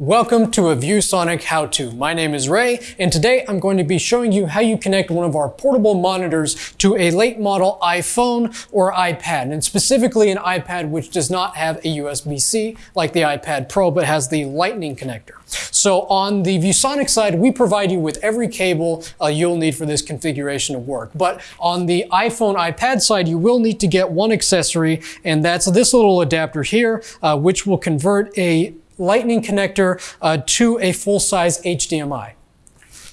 Welcome to a ViewSonic how-to. My name is Ray, and today I'm going to be showing you how you connect one of our portable monitors to a late model iPhone or iPad, and specifically an iPad which does not have a USB-C like the iPad Pro, but has the lightning connector. So on the ViewSonic side, we provide you with every cable uh, you'll need for this configuration of work. But on the iPhone, iPad side, you will need to get one accessory, and that's this little adapter here, uh, which will convert a lightning connector uh, to a full-size HDMI.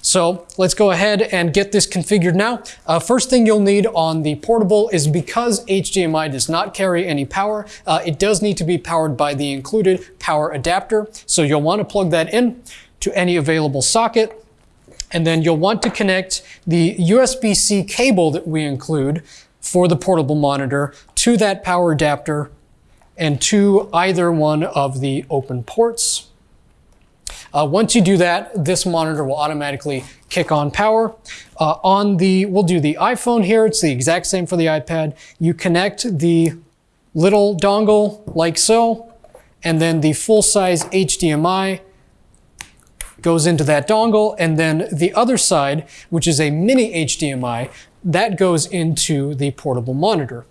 So let's go ahead and get this configured now. Uh, first thing you'll need on the portable is because HDMI does not carry any power, uh, it does need to be powered by the included power adapter. So you'll want to plug that in to any available socket. And then you'll want to connect the USB-C cable that we include for the portable monitor to that power adapter and to either one of the open ports. Uh, once you do that, this monitor will automatically kick on power. Uh, on the, we'll do the iPhone here. It's the exact same for the iPad. You connect the little dongle like so, and then the full-size HDMI goes into that dongle, and then the other side, which is a mini HDMI, that goes into the portable monitor.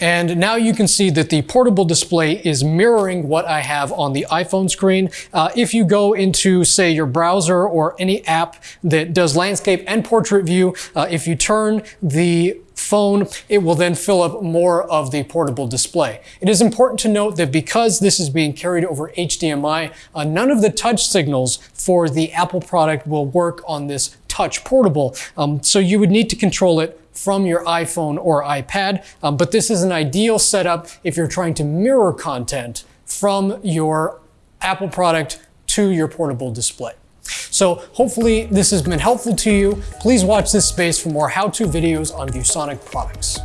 And now you can see that the portable display is mirroring what I have on the iPhone screen. Uh, if you go into, say, your browser or any app that does landscape and portrait view, uh, if you turn the phone, it will then fill up more of the portable display. It is important to note that because this is being carried over HDMI, uh, none of the touch signals for the Apple product will work on this touch portable. Um, so you would need to control it from your iPhone or iPad. Um, but this is an ideal setup if you're trying to mirror content from your Apple product to your portable display. So hopefully this has been helpful to you. Please watch this space for more how-to videos on ViewSonic products.